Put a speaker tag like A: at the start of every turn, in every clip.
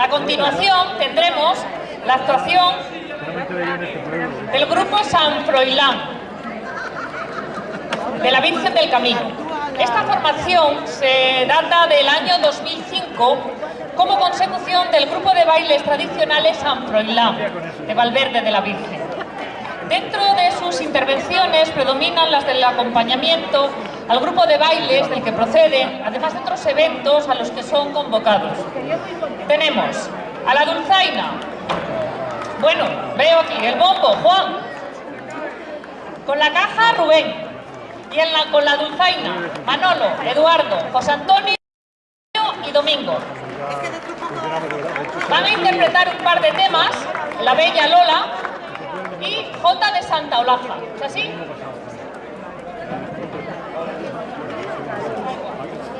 A: A continuación tendremos la actuación del grupo San Froilán, de la Virgen del Camino. Esta formación se data del año 2005 como consecución del grupo de bailes tradicionales San Froilán, de Valverde de la Virgen. Dentro de sus intervenciones predominan las del acompañamiento al grupo de bailes del que proceden, además de otros eventos a los que son convocados. Tenemos a la dulzaina. Bueno, veo aquí el bombo, Juan. Con la caja, Rubén. Y en la, con la dulzaina, Manolo, Eduardo, José Antonio y Domingo. Van a interpretar un par de temas, La Bella Lola, y J de Santa Olaza. ¿Es así?
B: Sí, ahora. Poco. Esta semana me llamaron también, pero tengo justo los, los datos a reservar y, y mañana también me van a ir. Ahí, a la de la Palmera.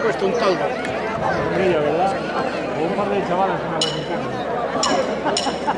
C: puesto un toldo.
B: Un ¿verdad? Un par de chavalas en la.